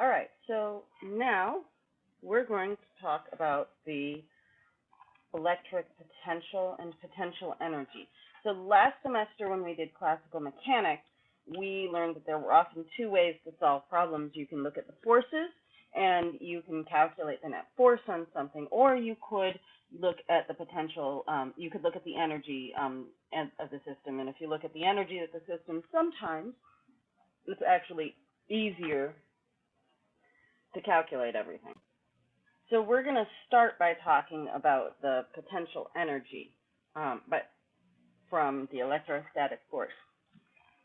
All right, so now we're going to talk about the electric potential and potential energy. So last semester when we did classical mechanics, we learned that there were often two ways to solve problems. You can look at the forces and you can calculate the net force on something, or you could look at the potential, um, you could look at the energy um, of the system. And if you look at the energy of the system, sometimes it's actually easier to calculate everything. So we're going to start by talking about the potential energy, um, but from the electrostatic force.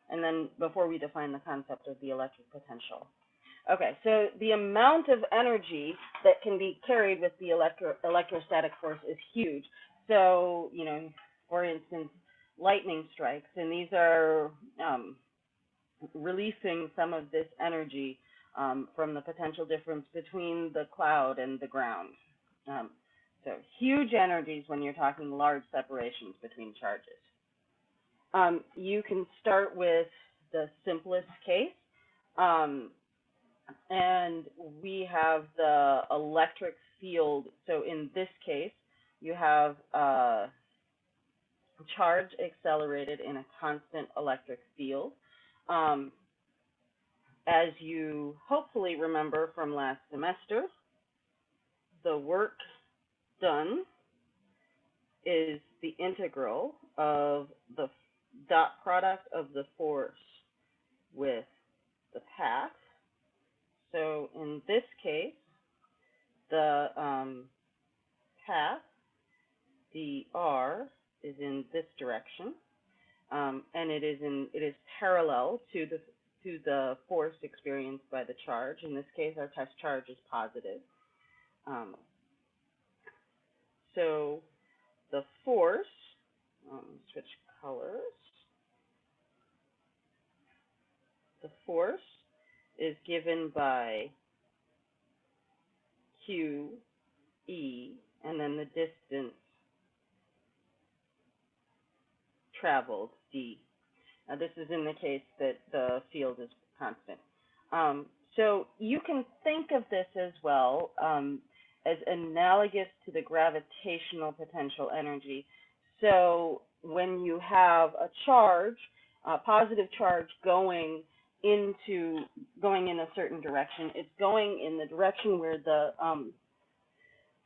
And then before we define the concept of the electric potential. Okay, so the amount of energy that can be carried with the electro electrostatic force is huge. So, you know, for instance, lightning strikes, and these are um, releasing some of this energy um, from the potential difference between the cloud and the ground. Um, so huge energies when you're talking large separations between charges. Um, you can start with the simplest case. Um, and we have the electric field. So in this case, you have a charge accelerated in a constant electric field. Um, as you hopefully remember from last semester, the work done is the integral of the dot product of the force with the path. So in this case, the um, path, the r, is in this direction, um, and it is in it is parallel to the to the force experienced by the charge. In this case, our test charge is positive. Um, so the force, um, switch colors. The force is given by Q, E, and then the distance traveled, D. Now, this is in the case that the field is constant. Um, so you can think of this as well um, as analogous to the gravitational potential energy. So when you have a charge, a positive charge going into going in a certain direction, it's going in the direction where the um,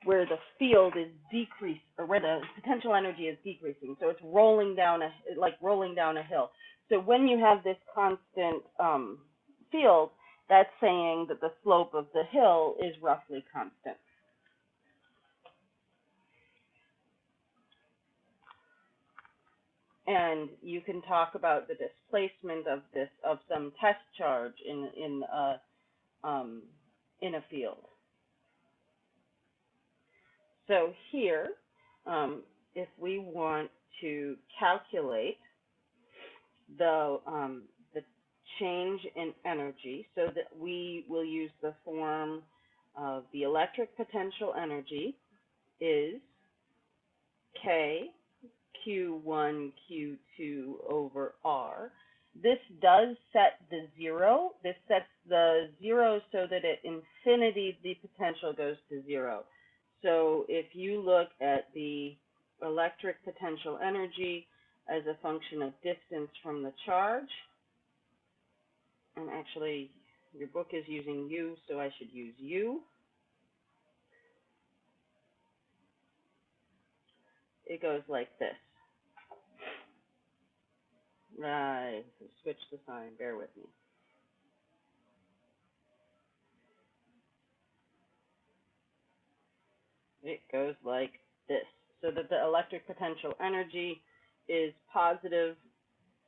where the field is decreased or where the potential energy is decreasing. So it's rolling down a like rolling down a hill. So when you have this constant um, field, that's saying that the slope of the hill is roughly constant. And you can talk about the displacement of this of some test charge in in a um, in a field. So here, um, if we want to calculate the um, the change in energy so that we will use the form of the electric potential energy is K Q1 Q2 over R. This does set the zero. This sets the zero so that at infinity the potential goes to zero. So if you look at the electric potential energy as a function of distance from the charge. And actually, your book is using U, so I should use U. It goes like this. Right, switch the sign, bear with me. It goes like this, so that the electric potential energy is positive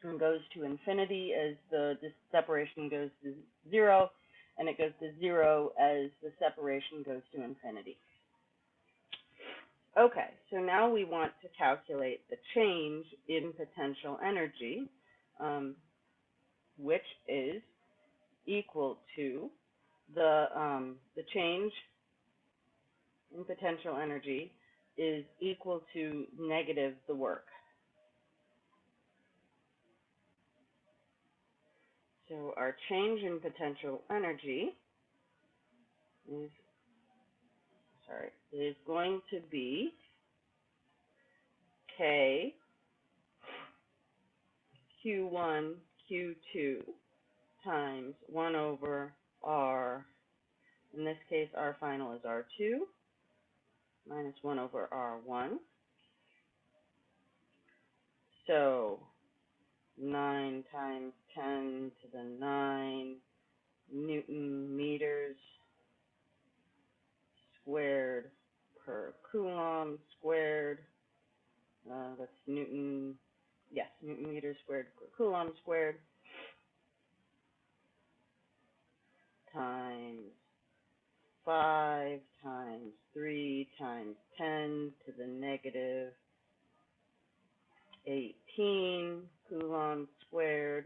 and goes to infinity as the separation goes to zero, and it goes to zero as the separation goes to infinity. Okay, so now we want to calculate the change in potential energy, um, which is equal to the um, the change in potential energy is equal to negative the work. So our change in potential energy is, sorry, is going to be K Q1, Q2 times 1 over R, in this case, R final is R2, minus 1 over R1. So 9 times 10 to the 9 Newton meters squared per Coulomb squared. Uh, that's Newton, yes, Newton meters squared per Coulomb squared times 5 times 3 times 10 to the negative 18 Coulomb squared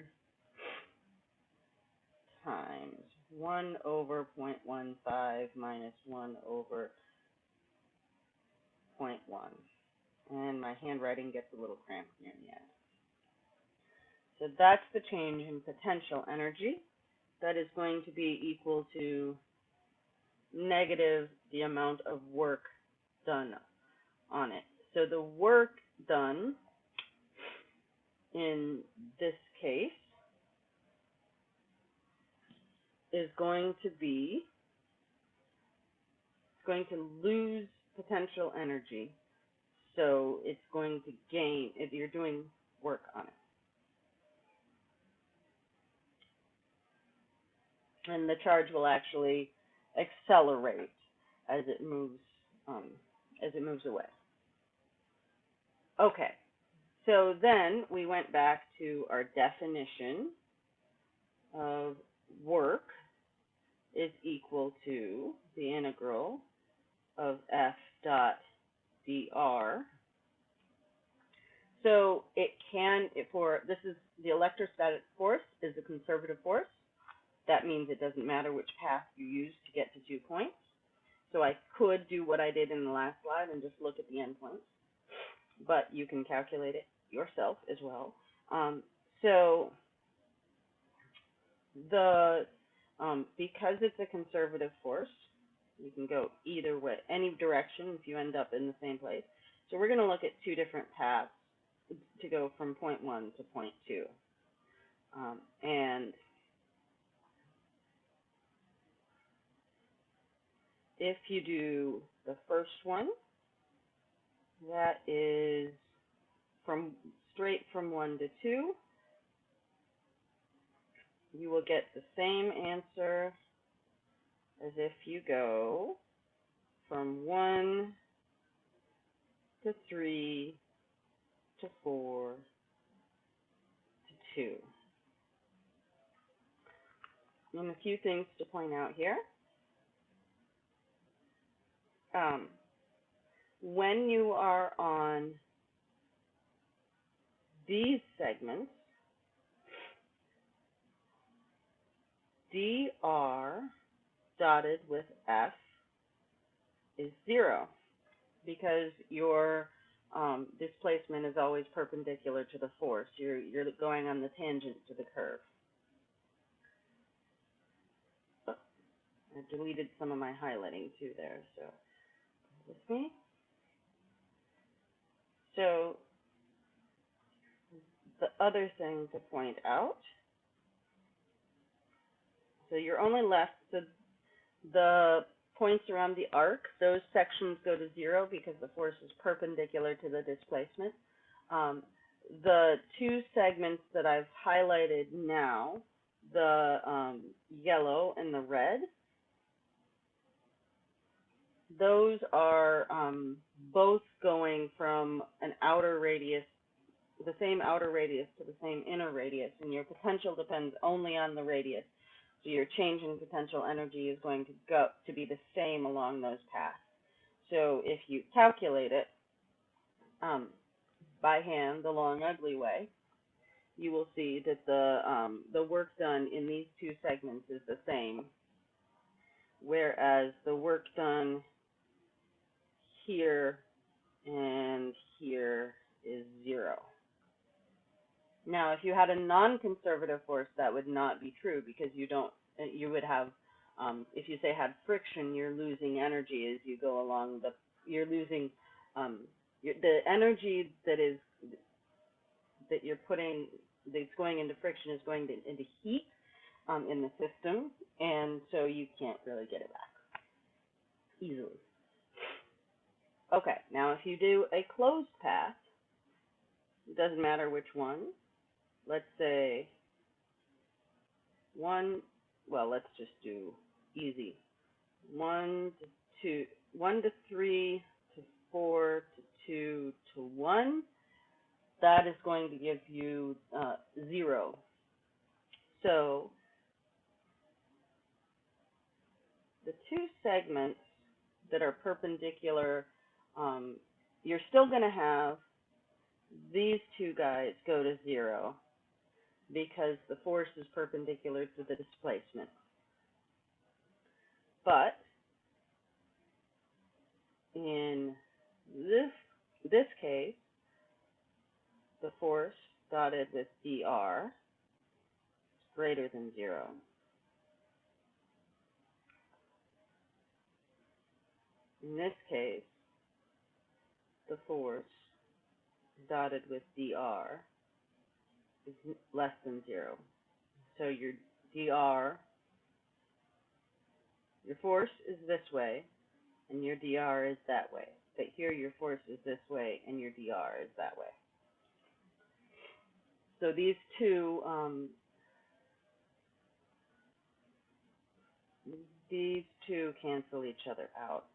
times 1 over 0.15 minus 1 over 0.1. And my handwriting gets a little cramped near the end. So that's the change in potential energy. That is going to be equal to negative the amount of work done on it. So the work done in this case is going to be it's going to lose potential energy. So it's going to gain if you're doing work on it. And the charge will actually accelerate as it moves um, as it moves away. Okay, so then we went back to our definition of work is equal to the integral of f dot dr. So it can, for, this is, the electrostatic force is a conservative force. That means it doesn't matter which path you use to get to two points. So I could do what I did in the last slide and just look at the endpoints, but you can calculate it yourself as well. Um, so the um, because it's a conservative force, you can go either way, any direction if you end up in the same place. So we're going to look at two different paths to go from point one to point two. Um, and if you do the first one, that is from straight from one to two, you will get the same answer as if you go from one to three to four to two. And a few things to point out here. Um, when you are on these segments, dr dotted with f is zero because your um, displacement is always perpendicular to the force. You're, you're going on the tangent to the curve. I deleted some of my highlighting too there, so with me. So the other thing to point out so you're only left, the, the points around the arc, those sections go to zero because the force is perpendicular to the displacement. Um, the two segments that I've highlighted now, the um, yellow and the red, those are um, both going from an outer radius, the same outer radius to the same inner radius, and your potential depends only on the radius. So your change in potential energy is going to go to be the same along those paths. So if you calculate it um, by hand the long ugly way, you will see that the um, the work done in these two segments is the same, whereas the work done here and here is zero. Now, if you had a non-conservative force, that would not be true because you don't, you would have Um, if you say had friction, you're losing energy as you go along the, you're losing, um, the energy that is, that you're putting, that's going into friction is going to, into heat, um, in the system, and so you can't really get it back easily. Okay, now if you do a closed path, it doesn't matter which one. Let's say one, well, let's just do easy. One to two, one to three to four to two to one. That is going to give you uh, zero. So the two segments that are perpendicular, um, you're still going to have these two guys go to zero because the force is perpendicular to the displacement. But in this this case, the force dotted with dr is greater than zero. In this case, the force dotted with dr is less than zero. So your dr, your force is this way, and your dr is that way. But here your force is this way, and your dr is that way. So these two, um, these two cancel each other out.